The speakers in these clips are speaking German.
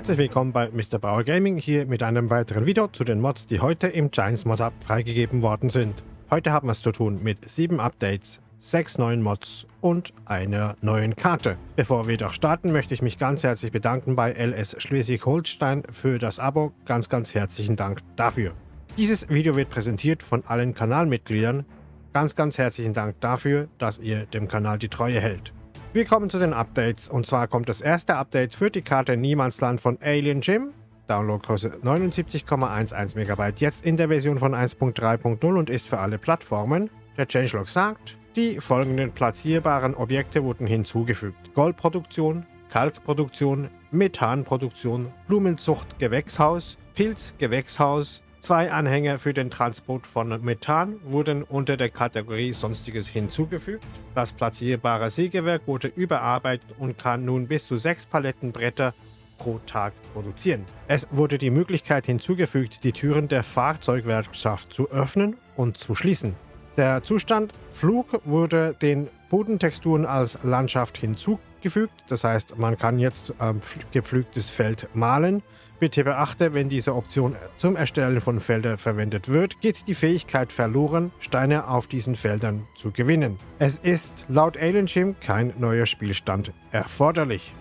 Herzlich willkommen bei Mr. Bauer Gaming hier mit einem weiteren Video zu den Mods, die heute im Giants Mod Hub freigegeben worden sind. Heute haben wir es zu tun mit 7 Updates, 6 neuen Mods und einer neuen Karte. Bevor wir doch starten, möchte ich mich ganz herzlich bedanken bei LS Schleswig-Holstein für das Abo. Ganz, ganz herzlichen Dank dafür. Dieses Video wird präsentiert von allen Kanalmitgliedern. Ganz, ganz herzlichen Dank dafür, dass ihr dem Kanal die Treue hält. Wir kommen zu den Updates und zwar kommt das erste Update für die Karte Niemandsland von Alien Jim. Downloadgröße 79,11 MB, jetzt in der Version von 1.3.0 und ist für alle Plattformen. Der Changelog sagt, die folgenden platzierbaren Objekte wurden hinzugefügt. Goldproduktion, Kalkproduktion, Methanproduktion, Blumenzucht Gewächshaus, Pilzgewächshaus, Zwei Anhänger für den Transport von Methan wurden unter der Kategorie Sonstiges hinzugefügt. Das platzierbare Sägewerk wurde überarbeitet und kann nun bis zu sechs Palettenbretter pro Tag produzieren. Es wurde die Möglichkeit hinzugefügt, die Türen der Fahrzeugwerkschaft zu öffnen und zu schließen. Der Zustand Flug wurde den Bodentexturen als Landschaft hinzugefügt. Das heißt, man kann jetzt ähm, gepflügtes Feld malen. Bitte beachte, wenn diese Option zum Erstellen von Feldern verwendet wird, geht die Fähigkeit verloren, Steine auf diesen Feldern zu gewinnen. Es ist laut Alien Gym kein neuer Spielstand erforderlich.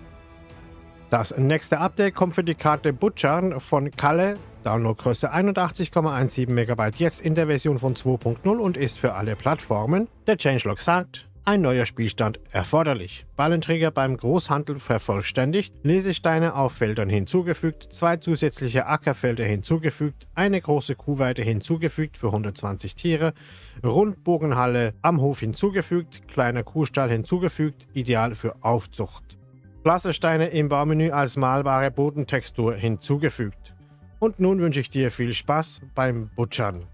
Das nächste Update kommt für die Karte Butcher von Kalle Downloadgröße 81,17 MB jetzt in der Version von 2.0 und ist für alle Plattformen. Der Changelog sagt, ein neuer Spielstand erforderlich. Ballenträger beim Großhandel vervollständigt, Lesesteine auf Feldern hinzugefügt, zwei zusätzliche Ackerfelder hinzugefügt, eine große Kuhweide hinzugefügt für 120 Tiere, Rundbogenhalle am Hof hinzugefügt, kleiner Kuhstall hinzugefügt, ideal für Aufzucht. Plassersteine im Baumenü als malbare Bodentextur hinzugefügt. Und nun wünsche ich dir viel Spaß beim Butchern.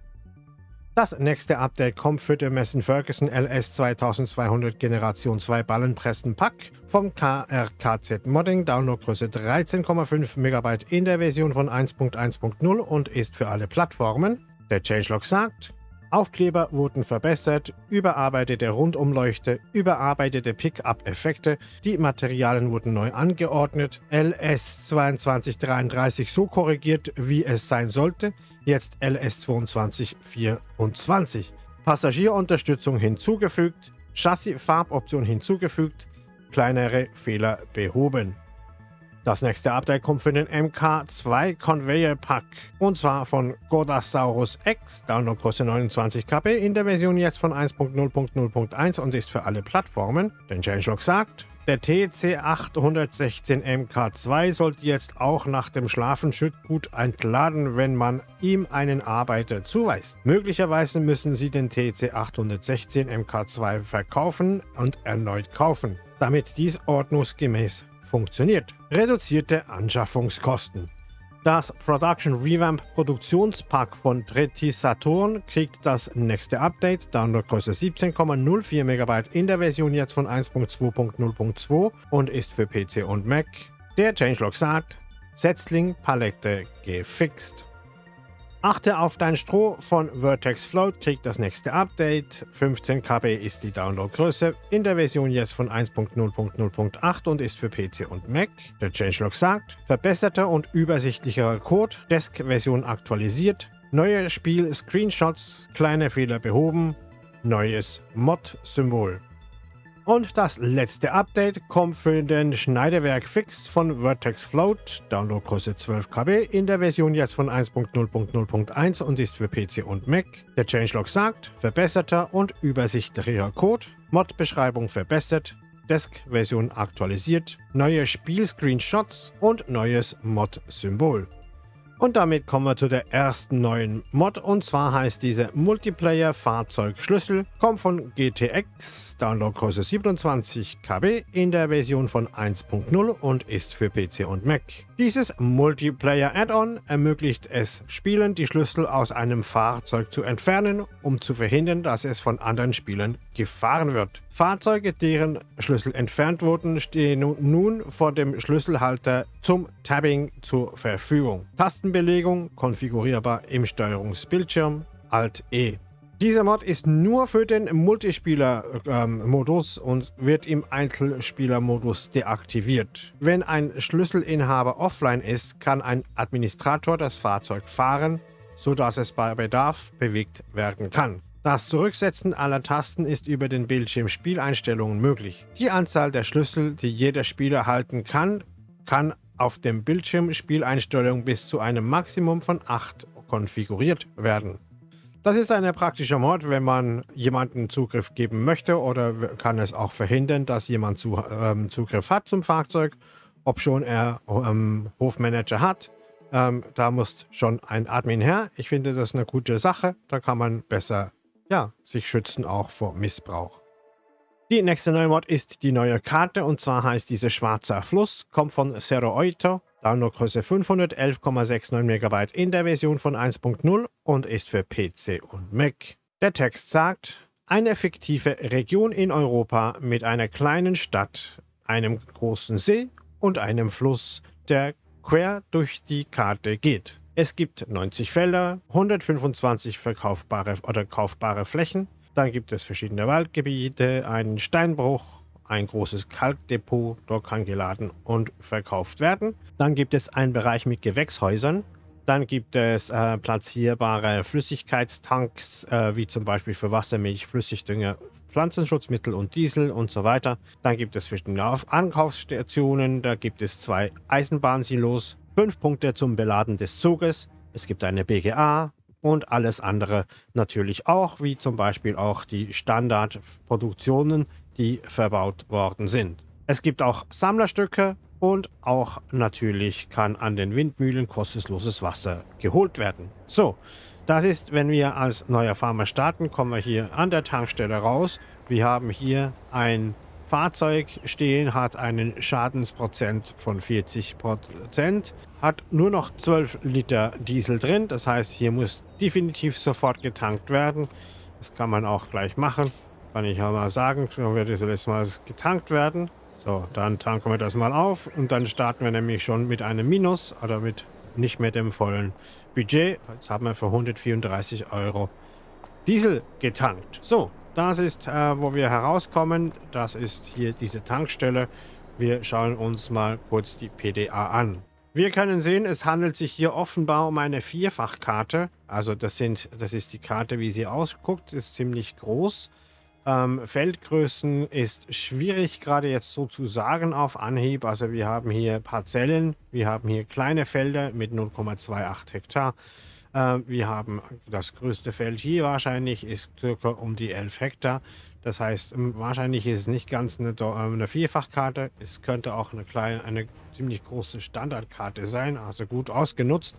Das nächste Update kommt für den Messen Ferguson LS 2200 Generation 2 Ballenpressen Pack vom KRKZ Modding, Downloadgröße 13,5 MB in der Version von 1.1.0 und ist für alle Plattformen. Der Changelog sagt, Aufkleber wurden verbessert, überarbeitete Rundumleuchte, überarbeitete Pickup-Effekte, die Materialien wurden neu angeordnet, LS2233 so korrigiert, wie es sein sollte, jetzt LS2224. Passagierunterstützung hinzugefügt, Chassis-Farboption hinzugefügt, kleinere Fehler behoben. Das nächste Update kommt für den MK2 Conveyor Pack und zwar von Godasaurus X, Downloadgröße 29 KB in der Version jetzt von 1.0.0.1 und ist für alle Plattformen. Den Changelog sagt, der TC816 MK2 sollte jetzt auch nach dem Schlafenschüttgut entladen, wenn man ihm einen Arbeiter zuweist. Möglicherweise müssen Sie den TC816 MK2 verkaufen und erneut kaufen, damit dies ordnungsgemäß funktioniert. Reduzierte Anschaffungskosten. Das Production Revamp Produktionspack von Tretti Saturn kriegt das nächste Update, Downloadgröße 17,04 MB in der Version jetzt von 1.2.0.2 und ist für PC und Mac. Der Changelog sagt, Setzling Palette gefixt. Achte auf dein Stroh von Vertex Float, kriegt das nächste Update. 15 KB ist die Downloadgröße, in der Version jetzt von 1.0.0.8 und ist für PC und Mac. Der Changelog sagt, verbesserter und übersichtlicherer Code, Desk-Version aktualisiert, neue Spiel-Screenshots, kleine Fehler behoben, neues Mod-Symbol. Und das letzte Update kommt für den Schneidewerk Fix von Vertex Float, Downloadgröße 12 KB, in der Version jetzt von 1.0.0.1 und ist für PC und Mac. Der Changelog sagt, verbesserter und übersichtlicher Code, Mod-Beschreibung verbessert, Desk-Version aktualisiert, neue Spiel-Screenshots und neues Mod-Symbol. Und damit kommen wir zu der ersten neuen Mod und zwar heißt diese Multiplayer Fahrzeugschlüssel, kommt von GTX, Downloadgröße 27 KB in der Version von 1.0 und ist für PC und Mac. Dieses Multiplayer Add-on ermöglicht es Spielern, die Schlüssel aus einem Fahrzeug zu entfernen, um zu verhindern, dass es von anderen Spielern gefahren wird. Fahrzeuge, deren Schlüssel entfernt wurden, stehen nun vor dem Schlüsselhalter zum Tabbing zur Verfügung. Tastenbelegung konfigurierbar im Steuerungsbildschirm Alt-E. Dieser Mod ist nur für den Multispieler-Modus ähm, und wird im Einzelspieler-Modus deaktiviert. Wenn ein Schlüsselinhaber offline ist, kann ein Administrator das Fahrzeug fahren, sodass es bei Bedarf bewegt werden kann. Das Zurücksetzen aller Tasten ist über den Bildschirm Spieleinstellungen möglich. Die Anzahl der Schlüssel, die jeder Spieler halten kann, kann auf dem Bildschirm Spieleinstellungen bis zu einem Maximum von 8 konfiguriert werden. Das ist ein praktischer Mod, wenn man jemanden Zugriff geben möchte oder kann es auch verhindern, dass jemand zu, ähm, Zugriff hat zum Fahrzeug, ob schon er ähm, Hofmanager hat. Ähm, da muss schon ein Admin her. Ich finde das eine gute Sache. Da kann man besser ja, sich schützen auch vor Missbrauch. Die nächste neue Mod ist die neue Karte und zwar heißt diese Schwarzer Fluss, kommt von Zero Oito, Downloadgröße 511,69 MB in der Version von 1.0 und ist für PC und Mac. Der Text sagt, eine fiktive Region in Europa mit einer kleinen Stadt, einem großen See und einem Fluss, der quer durch die Karte geht. Es gibt 90 Felder, 125 verkaufbare oder kaufbare Flächen. Dann gibt es verschiedene Waldgebiete, einen Steinbruch, ein großes Kalkdepot, dort kann geladen und verkauft werden. Dann gibt es einen Bereich mit Gewächshäusern. Dann gibt es äh, platzierbare Flüssigkeitstanks, äh, wie zum Beispiel für Wassermilch, Flüssigdünger, Pflanzenschutzmittel und Diesel und so weiter. Dann gibt es verschiedene Ankaufsstationen, da gibt es zwei Eisenbahnsilos, 5 Punkte zum Beladen des Zuges. Es gibt eine BGA und alles andere natürlich auch, wie zum Beispiel auch die Standardproduktionen, die verbaut worden sind. Es gibt auch Sammlerstücke und auch natürlich kann an den Windmühlen kostenloses Wasser geholt werden. So, das ist, wenn wir als neuer Farmer starten, kommen wir hier an der Tankstelle raus. Wir haben hier ein Fahrzeug stehen, hat einen Schadensprozent von 40 Prozent, hat nur noch 12 Liter Diesel drin. Das heißt, hier muss definitiv sofort getankt werden. Das kann man auch gleich machen. Kann ich ja mal sagen, dann wird jetzt mal getankt werden. So, dann tanken wir das mal auf und dann starten wir nämlich schon mit einem Minus oder mit nicht mehr dem vollen Budget. Jetzt haben wir für 134 Euro Diesel getankt. So, das ist, äh, wo wir herauskommen. Das ist hier diese Tankstelle. Wir schauen uns mal kurz die PDA an. Wir können sehen, es handelt sich hier offenbar um eine Vierfachkarte. Also das, sind, das ist die Karte, wie sie ausguckt. Ist ziemlich groß. Ähm, Feldgrößen ist schwierig gerade jetzt so zu sagen auf Anhieb. Also wir haben hier Parzellen, wir haben hier kleine Felder mit 0,28 Hektar. Äh, wir haben das größte Feld hier wahrscheinlich, ist circa um die 11 Hektar. Das heißt, ähm, wahrscheinlich ist es nicht ganz eine, äh, eine Vierfachkarte. Es könnte auch eine kleine, eine ziemlich große Standardkarte sein, also gut ausgenutzt.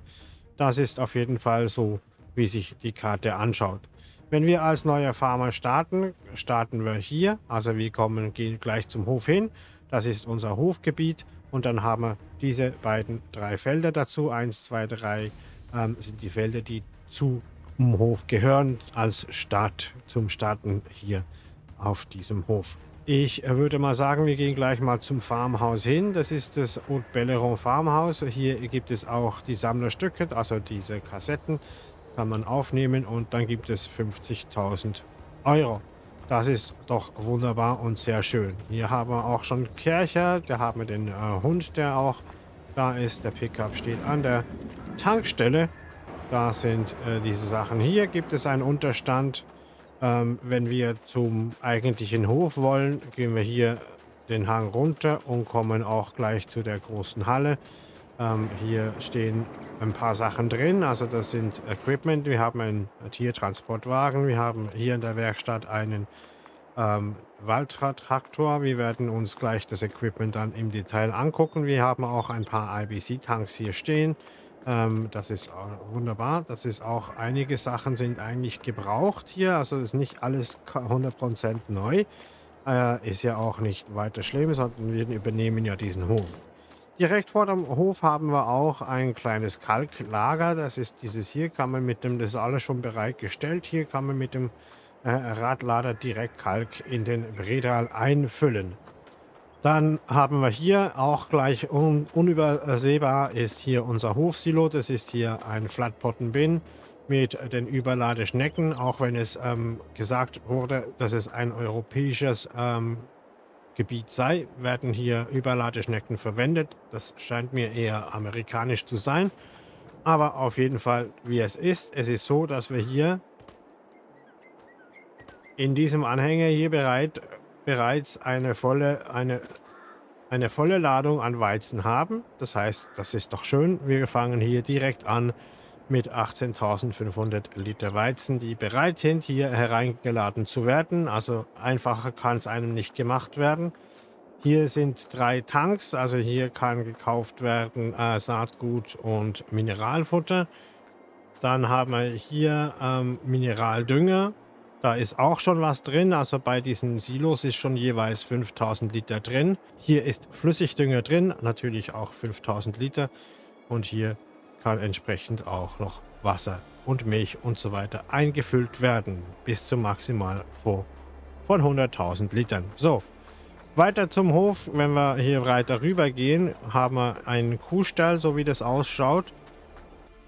Das ist auf jeden Fall so, wie sich die Karte anschaut. Wenn wir als neuer Farmer starten, starten wir hier. Also wir kommen, gehen gleich zum Hof hin. Das ist unser Hofgebiet. Und dann haben wir diese beiden drei Felder dazu. Eins, zwei, drei, ähm, sind die Felder, die zum Hof gehören, als Start zum Starten hier auf diesem Hof. Ich würde mal sagen, wir gehen gleich mal zum Farmhaus hin. Das ist das Haute Belleron Farmhaus. Hier gibt es auch die Sammlerstücke, also diese Kassetten kann man aufnehmen und dann gibt es 50.000 Euro. Das ist doch wunderbar und sehr schön. Hier haben wir auch schon Kercher, da haben wir den äh, Hund, der auch da ist. Der Pickup steht an der Tankstelle. Da sind äh, diese Sachen. Hier gibt es einen Unterstand. Ähm, wenn wir zum eigentlichen Hof wollen, gehen wir hier den Hang runter und kommen auch gleich zu der großen Halle. Ähm, hier stehen ein paar Sachen drin. Also das sind Equipment. Wir haben einen Tiertransportwagen. Wir haben hier in der Werkstatt einen ähm, Waldtraktor. Wir werden uns gleich das Equipment dann im Detail angucken. Wir haben auch ein paar IBC-Tanks hier stehen. Ähm, das ist wunderbar. Das ist auch, einige Sachen sind eigentlich gebraucht hier. Also ist nicht alles 100% neu. Äh, ist ja auch nicht weiter schlimm, sondern wir übernehmen ja diesen Hof. Direkt vor dem Hof haben wir auch ein kleines Kalklager. Das ist dieses hier, kann man mit dem, das ist alles schon bereitgestellt. Hier kann man mit dem äh, Radlader direkt Kalk in den Bredal einfüllen. Dann haben wir hier auch gleich un unübersehbar ist hier unser Hofsilo. Das ist hier ein Flatpottenbin. mit den Überladeschnecken, auch wenn es ähm, gesagt wurde, dass es ein europäisches ähm, Gebiet sei, werden hier Überladeschnecken verwendet. Das scheint mir eher amerikanisch zu sein. Aber auf jeden Fall, wie es ist, es ist so, dass wir hier in diesem Anhänger hier bereit, bereits eine volle, eine, eine volle Ladung an Weizen haben. Das heißt, das ist doch schön. Wir fangen hier direkt an mit 18.500 Liter Weizen, die bereit sind, hier hereingeladen zu werden. Also einfacher kann es einem nicht gemacht werden. Hier sind drei Tanks, also hier kann gekauft werden äh, Saatgut und Mineralfutter. Dann haben wir hier ähm, Mineraldünger. Da ist auch schon was drin, also bei diesen Silos ist schon jeweils 5000 Liter drin. Hier ist Flüssigdünger drin, natürlich auch 5000 Liter. Und hier kann entsprechend auch noch Wasser und Milch und so weiter eingefüllt werden, bis zum Maximal von 100.000 Litern. So, weiter zum Hof, wenn wir hier weiter rüber gehen, haben wir einen Kuhstall, so wie das ausschaut.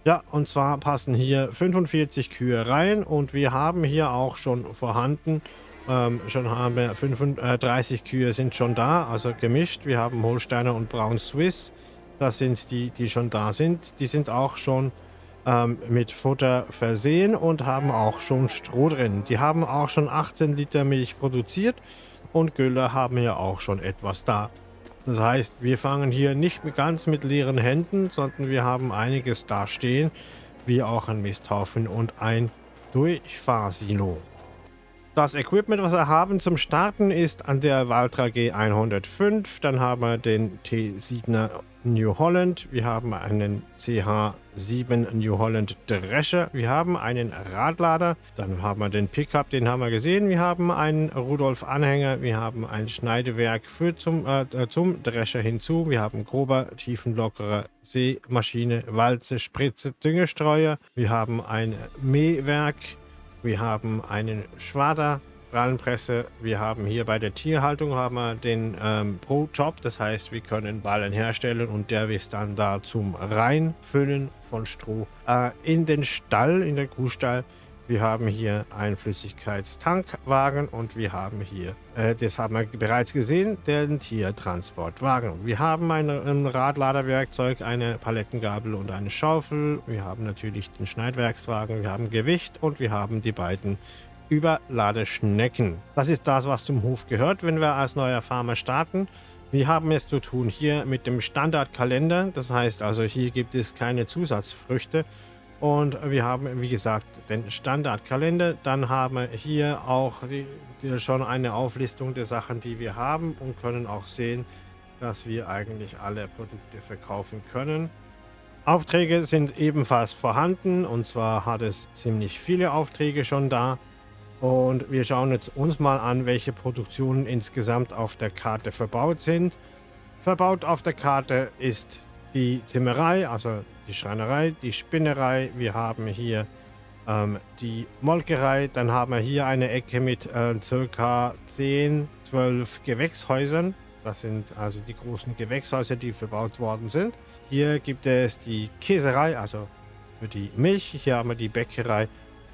Ja, und zwar passen hier 45 Kühe rein und wir haben hier auch schon vorhanden, ähm, schon haben wir 35 Kühe sind schon da, also gemischt. Wir haben Holsteiner und Braun Swiss, das sind die, die schon da sind. Die sind auch schon ähm, mit Futter versehen und haben auch schon Stroh drin. Die haben auch schon 18 Liter Milch produziert und Gülle haben ja auch schon etwas da. Das heißt, wir fangen hier nicht ganz mit leeren Händen, sondern wir haben einiges da stehen, wie auch ein Misthaufen und ein Durchfahrsilo. Das Equipment, was wir haben zum Starten, ist an der Valtra G105. Dann haben wir den T7er New Holland. Wir haben einen CH7 New Holland Drescher. Wir haben einen Radlader. Dann haben wir den Pickup, den haben wir gesehen. Wir haben einen Rudolf Anhänger. Wir haben ein Schneidewerk für zum, äh, zum Drescher hinzu. Wir haben grober, tiefenlockerer Seemaschine, Walze, Spritze, Düngestreuer. Wir haben ein Mähwerk. Wir haben einen Schwader, Ballenpresse. Wir haben hier bei der Tierhaltung haben wir den ähm, Pro-Job. Das heißt, wir können Ballen herstellen und der ist dann da zum Reinfüllen von Stroh äh, in den Stall, in den Kuhstall. Wir haben hier einen Flüssigkeitstankwagen und wir haben hier, äh, das haben wir bereits gesehen, den Tiertransportwagen. Wir haben ein, ein Radladerwerkzeug, eine Palettengabel und eine Schaufel. Wir haben natürlich den Schneidwerkswagen, wir haben Gewicht und wir haben die beiden Überladeschnecken. Das ist das, was zum Hof gehört, wenn wir als neuer Farmer starten. Wir haben es zu tun hier mit dem Standardkalender. Das heißt also, hier gibt es keine Zusatzfrüchte. Und wir haben, wie gesagt, den Standardkalender. Dann haben wir hier auch die, die schon eine Auflistung der Sachen, die wir haben und können auch sehen, dass wir eigentlich alle Produkte verkaufen können. Aufträge sind ebenfalls vorhanden und zwar hat es ziemlich viele Aufträge schon da. Und wir schauen jetzt uns mal an, welche Produktionen insgesamt auf der Karte verbaut sind. Verbaut auf der Karte ist die Zimmerei, also die Schreinerei, die Spinnerei. Wir haben hier ähm, die Molkerei. Dann haben wir hier eine Ecke mit äh, circa 10, 12 Gewächshäusern. Das sind also die großen Gewächshäuser, die verbaut worden sind. Hier gibt es die Käserei, also für die Milch. Hier haben wir die Bäckerei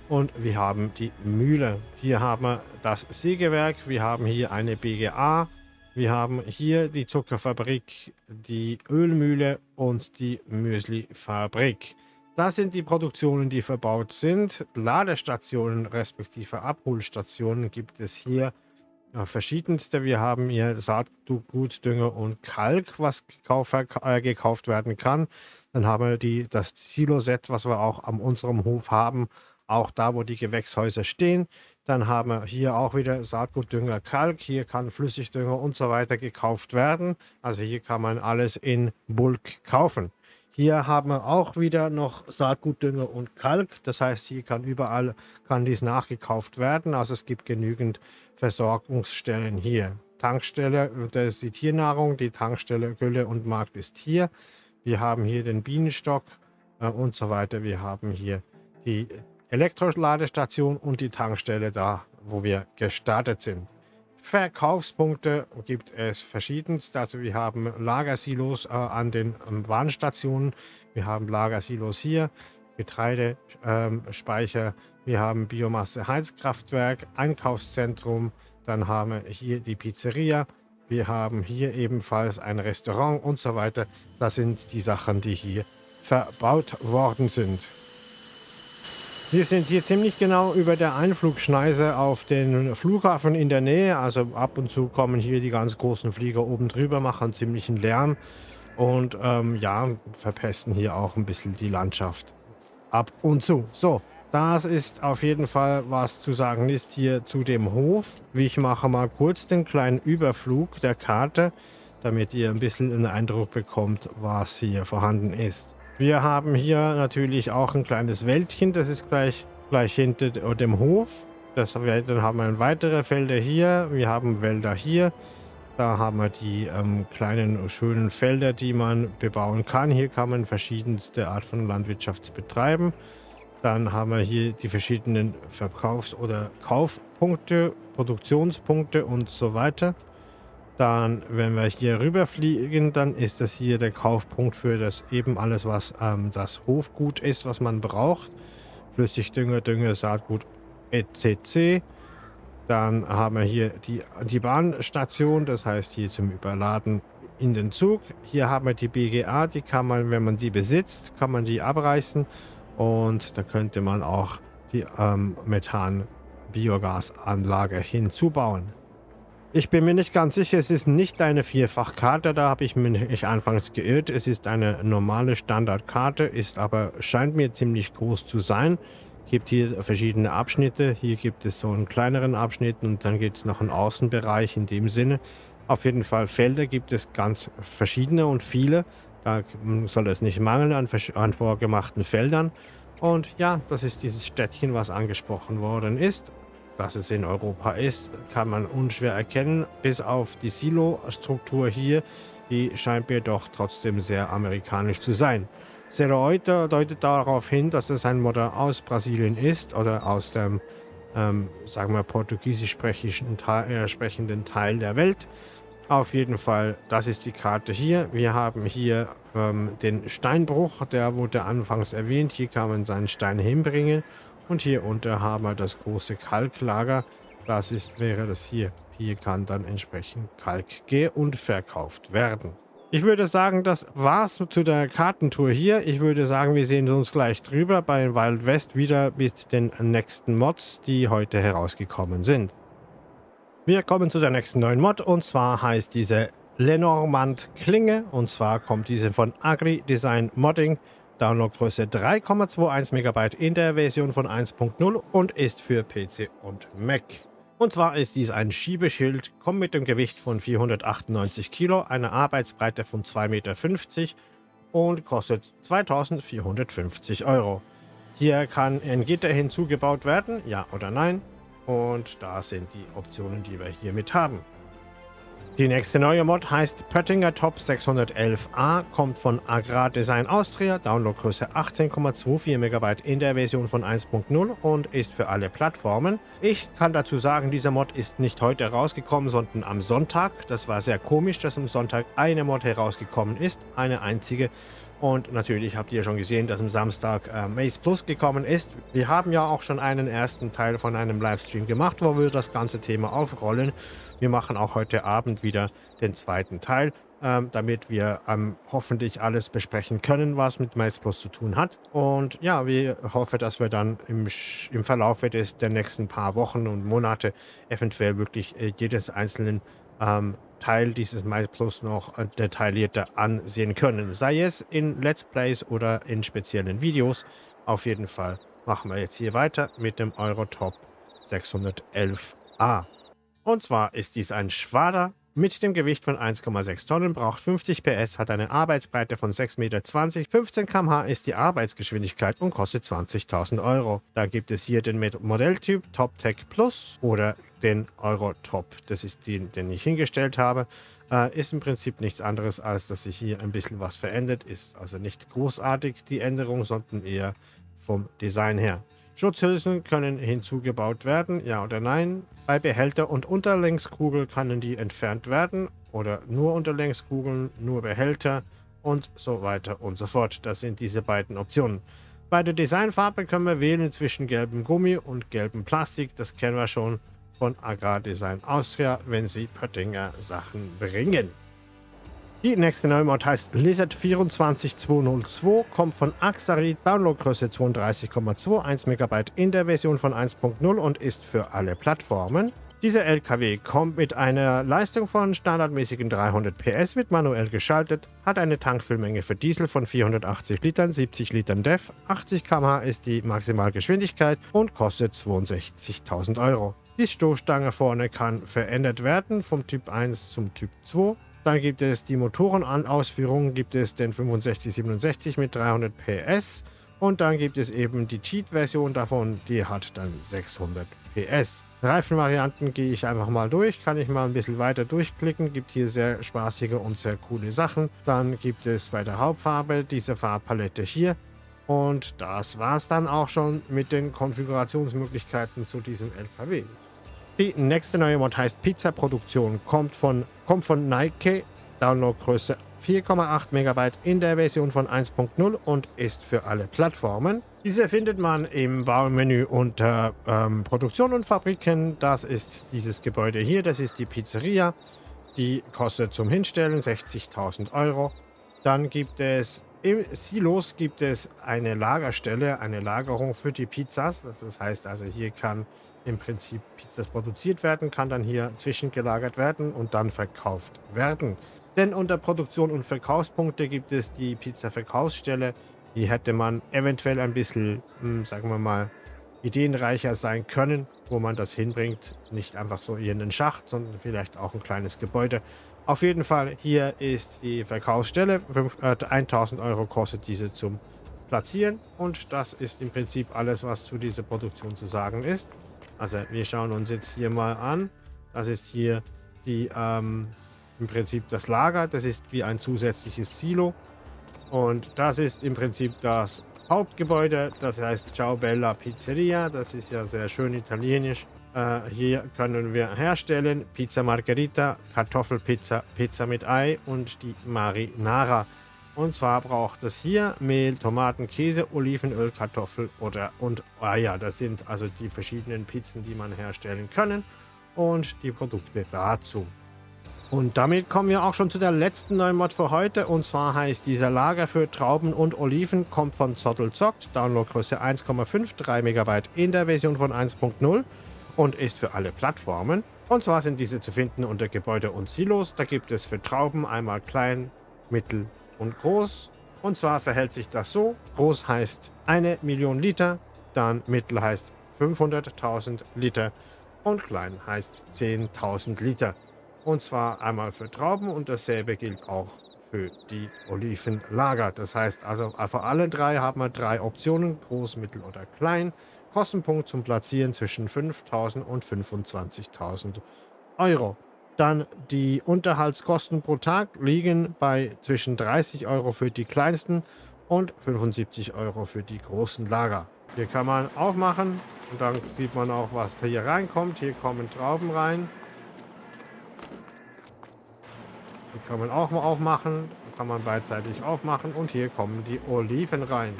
und wir haben die Mühle. Hier haben wir das Sägewerk. Wir haben hier eine BGA. Wir haben hier die Zuckerfabrik, die Ölmühle und die Müslifabrik. Das sind die Produktionen, die verbaut sind. Ladestationen respektive Abholstationen gibt es hier ja, verschiedenste. Wir haben hier Saatgut, Dünger und Kalk, was gekauft, äh, gekauft werden kann. Dann haben wir die, das Silo-Set, was wir auch an unserem Hof haben, auch da, wo die Gewächshäuser stehen. Dann haben wir hier auch wieder Saatgutdünger Kalk. Hier kann Flüssigdünger und so weiter gekauft werden. Also hier kann man alles in Bulk kaufen. Hier haben wir auch wieder noch Saatgutdünger und Kalk. Das heißt, hier kann überall kann dies nachgekauft werden. Also es gibt genügend Versorgungsstellen hier. Tankstelle, das ist die Tiernahrung. Die Tankstelle Gülle und Markt ist hier. Wir haben hier den Bienenstock äh, und so weiter. Wir haben hier die Elektroladestation und die Tankstelle da, wo wir gestartet sind. Verkaufspunkte gibt es verschiedenst. Also wir haben Lagersilos äh, an den ähm, Warnstationen. Wir haben Lagersilos hier. Getreidespeicher, ähm, wir haben Biomasse Heizkraftwerk, Einkaufszentrum, dann haben wir hier die Pizzeria, wir haben hier ebenfalls ein Restaurant und so weiter. Das sind die Sachen, die hier verbaut worden sind. Wir sind hier ziemlich genau über der Einflugschneise auf den Flughafen in der Nähe. Also ab und zu kommen hier die ganz großen Flieger oben drüber, machen ziemlichen Lärm und ähm, ja, verpesten hier auch ein bisschen die Landschaft. Ab und zu. So, das ist auf jeden Fall, was zu sagen ist hier zu dem Hof. Ich mache mal kurz den kleinen Überflug der Karte, damit ihr ein bisschen einen Eindruck bekommt, was hier vorhanden ist. Wir haben hier natürlich auch ein kleines Wäldchen, das ist gleich, gleich hinter dem Hof. Das, dann haben wir weitere Felder hier, wir haben Wälder hier. Da haben wir die ähm, kleinen schönen Felder, die man bebauen kann. Hier kann man verschiedenste Art von Landwirtschaft betreiben. Dann haben wir hier die verschiedenen Verkaufs- oder Kaufpunkte, Produktionspunkte und so weiter. Dann, wenn wir hier rüberfliegen, dann ist das hier der Kaufpunkt für das eben alles, was ähm, das Hofgut ist, was man braucht. Flüssigdünger, Dünger, Saatgut etc. Dann haben wir hier die, die Bahnstation, das heißt hier zum Überladen in den Zug. Hier haben wir die BGA, die kann man, wenn man sie besitzt, kann man die abreißen und da könnte man auch die ähm, Methan-Biogasanlage hinzubauen. Ich bin mir nicht ganz sicher, es ist nicht eine Vierfachkarte, da habe ich mich anfangs geirrt. Es ist eine normale Standardkarte, ist aber, scheint mir ziemlich groß zu sein. Gibt hier verschiedene Abschnitte. Hier gibt es so einen kleineren Abschnitt und dann gibt es noch einen Außenbereich in dem Sinne. Auf jeden Fall Felder gibt es ganz verschiedene und viele. Da soll es nicht mangeln an, an vorgemachten Feldern. Und ja, das ist dieses Städtchen, was angesprochen worden ist. Dass es in Europa ist, kann man unschwer erkennen, bis auf die Silo-Struktur hier, die scheint mir doch trotzdem sehr amerikanisch zu sein. Seroita deutet darauf hin, dass es ein Modell aus Brasilien ist oder aus dem, ähm, sagen wir, portugiesisch sprechenden Teil, äh, sprechenden Teil der Welt. Auf jeden Fall, das ist die Karte hier. Wir haben hier ähm, den Steinbruch, der wurde anfangs erwähnt. Hier kann man seinen Stein hinbringen. Und hier unter haben wir das große Kalklager. Das ist, wäre das hier. Hier kann dann entsprechend Kalk ge- und verkauft werden. Ich würde sagen, das war's zu der Kartentour hier. Ich würde sagen, wir sehen uns gleich drüber bei Wild West wieder mit den nächsten Mods, die heute herausgekommen sind. Wir kommen zu der nächsten neuen Mod und zwar heißt diese Lenormand Klinge und zwar kommt diese von Agri Design Modding. Downloadgröße 3,21 MB in der Version von 1.0 und ist für PC und Mac. Und zwar ist dies ein Schiebeschild, kommt mit dem Gewicht von 498 Kilo, einer Arbeitsbreite von 2,50 Meter und kostet 2450 Euro. Hier kann ein Gitter hinzugebaut werden, ja oder nein. Und da sind die Optionen, die wir hiermit haben. Die nächste neue Mod heißt Pöttinger Top 611a, kommt von Agrar Design Austria, Downloadgröße 18,24 MB in der Version von 1.0 und ist für alle Plattformen. Ich kann dazu sagen, dieser Mod ist nicht heute rausgekommen, sondern am Sonntag. Das war sehr komisch, dass am Sonntag eine Mod herausgekommen ist, eine einzige. Und natürlich habt ihr schon gesehen, dass am Samstag äh, Maze Plus gekommen ist. Wir haben ja auch schon einen ersten Teil von einem Livestream gemacht, wo wir das ganze Thema aufrollen. Wir machen auch heute Abend wieder den zweiten Teil, ähm, damit wir ähm, hoffentlich alles besprechen können, was mit Maze Plus zu tun hat. Und ja, wir hoffen, dass wir dann im, im Verlauf des, der nächsten paar Wochen und Monate eventuell wirklich äh, jedes einzelnen ähm, Teil dieses My Plus noch detaillierter ansehen können. Sei es in Let's Plays oder in speziellen Videos. Auf jeden Fall machen wir jetzt hier weiter mit dem Eurotop 611a. Und zwar ist dies ein Schwader mit dem Gewicht von 1,6 Tonnen, braucht 50 PS, hat eine Arbeitsbreite von 6,20 Meter, 15 km/h ist die Arbeitsgeschwindigkeit und kostet 20.000 Euro. Dann gibt es hier den Modelltyp Top Tech Plus oder den Eurotop. Das ist den, den ich hingestellt habe. Äh, ist im Prinzip nichts anderes, als dass sich hier ein bisschen was verändert. Ist also nicht großartig die Änderung, sondern eher vom Design her. Schutzhülsen können hinzugebaut werden, ja oder nein. Bei Behälter und Unterlängskugel können die entfernt werden oder nur Unterlängskugeln, nur Behälter und so weiter und so fort. Das sind diese beiden Optionen. Bei der Designfarbe können wir wählen zwischen gelbem Gummi und gelbem Plastik. Das kennen wir schon von Agrardesign Austria, wenn sie Pöttinger Sachen bringen. Die nächste neue Mod heißt Lizard 24202, kommt von Axarit, Downloadgröße 32,21 MB in der Version von 1.0 und ist für alle Plattformen. Dieser LKW kommt mit einer Leistung von standardmäßigen 300 PS, wird manuell geschaltet, hat eine Tankfüllmenge für Diesel von 480 Litern, 70 Litern DEF, 80 km/h ist die Maximalgeschwindigkeit und kostet 62.000 Euro. Die Stoßstange vorne kann verändert werden vom Typ 1 zum Typ 2. Dann gibt es die Motorenausführung, gibt es den 6567 mit 300 PS und dann gibt es eben die Cheat-Version davon, die hat dann 600 PS. Reifenvarianten gehe ich einfach mal durch, kann ich mal ein bisschen weiter durchklicken, gibt hier sehr spaßige und sehr coole Sachen. Dann gibt es bei der Hauptfarbe diese Farbpalette hier und das war es dann auch schon mit den Konfigurationsmöglichkeiten zu diesem LKW. Die nächste neue Mod heißt Pizza Produktion, kommt von, kommt von Nike, Downloadgröße 4,8 MB in der Version von 1.0 und ist für alle Plattformen. Diese findet man im Baumenü unter ähm, Produktion und Fabriken. Das ist dieses Gebäude hier, das ist die Pizzeria. Die kostet zum Hinstellen 60.000 Euro. Dann gibt es im Silos gibt es eine Lagerstelle, eine Lagerung für die Pizzas. Das heißt also, hier kann im Prinzip Pizzas produziert werden, kann dann hier zwischengelagert werden und dann verkauft werden. Denn unter Produktion und Verkaufspunkte gibt es die Pizza-Verkaufsstelle. Hier hätte man eventuell ein bisschen, hm, sagen wir mal, ideenreicher sein können, wo man das hinbringt. Nicht einfach so den Schacht, sondern vielleicht auch ein kleines Gebäude. Auf jeden Fall, hier ist die Verkaufsstelle. 5, äh, 1000 Euro kostet diese zum Platzieren. Und das ist im Prinzip alles, was zu dieser Produktion zu sagen ist. Also wir schauen uns jetzt hier mal an. Das ist hier die ähm, im Prinzip das Lager. Das ist wie ein zusätzliches Silo. Und das ist im Prinzip das Hauptgebäude. Das heißt Ciao Bella Pizzeria. Das ist ja sehr schön italienisch. Äh, hier können wir herstellen Pizza Margherita, Kartoffelpizza, Pizza mit Ei und die Marinara. Und zwar braucht es hier Mehl, Tomaten, Käse, Olivenöl, Kartoffel oder und Eier. Das sind also die verschiedenen Pizzen, die man herstellen können und die Produkte dazu. Und damit kommen wir auch schon zu der letzten neuen Mod für heute. Und zwar heißt dieser Lager für Trauben und Oliven, kommt von Zottelzockt, Downloadgröße 1,5, 3 MB in der Version von 1.0 und ist für alle Plattformen. Und zwar sind diese zu finden unter Gebäude und Silos. Da gibt es für Trauben einmal klein, mittel und groß. Und zwar verhält sich das so. Groß heißt eine Million Liter, dann mittel heißt 500.000 Liter und klein heißt 10.000 Liter. Und zwar einmal für Trauben und dasselbe gilt auch für die Olivenlager. Das heißt also, für alle drei haben wir drei Optionen, groß, mittel oder klein. Kostenpunkt zum Platzieren zwischen 5.000 und 25.000 Euro. Dann die Unterhaltskosten pro Tag liegen bei zwischen 30 Euro für die kleinsten und 75 Euro für die großen Lager. Hier kann man aufmachen und dann sieht man auch, was hier reinkommt. Hier kommen Trauben rein. Die kann man auch mal aufmachen. Kann man beidseitig aufmachen. Und hier kommen die Oliven rein.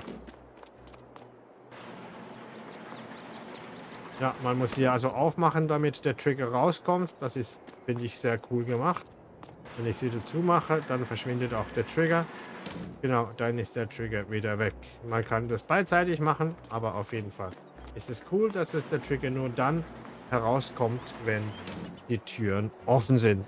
Ja, man muss hier also aufmachen, damit der Trigger rauskommt. Das ist, finde ich, sehr cool gemacht. Wenn ich sie dazu mache, dann verschwindet auch der Trigger. Genau, dann ist der Trigger wieder weg. Man kann das beidseitig machen, aber auf jeden Fall ist es cool, dass es der Trigger nur dann herauskommt, wenn die Türen offen sind.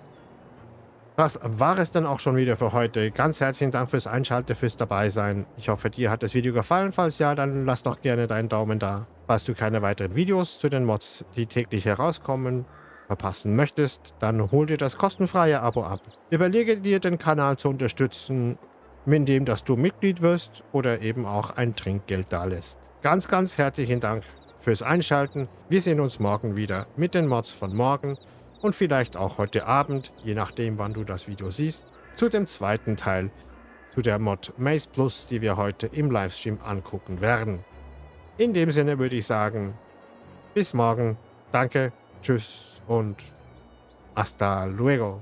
Das war es dann auch schon wieder für heute. Ganz herzlichen Dank fürs Einschalten, fürs Dabeisein. Ich hoffe, dir hat das Video gefallen. Falls ja, dann lass doch gerne deinen Daumen da. Falls du keine weiteren Videos zu den Mods, die täglich herauskommen, verpassen möchtest, dann hol dir das kostenfreie Abo ab. Überlege dir, den Kanal zu unterstützen, indem dass du Mitglied wirst oder eben auch ein Trinkgeld dalässt. Ganz, ganz herzlichen Dank fürs Einschalten. Wir sehen uns morgen wieder mit den Mods von morgen und vielleicht auch heute Abend, je nachdem wann du das Video siehst, zu dem zweiten Teil zu der Mod Maze Plus, die wir heute im Livestream angucken werden. In dem Sinne würde ich sagen, bis morgen, danke, tschüss und hasta luego.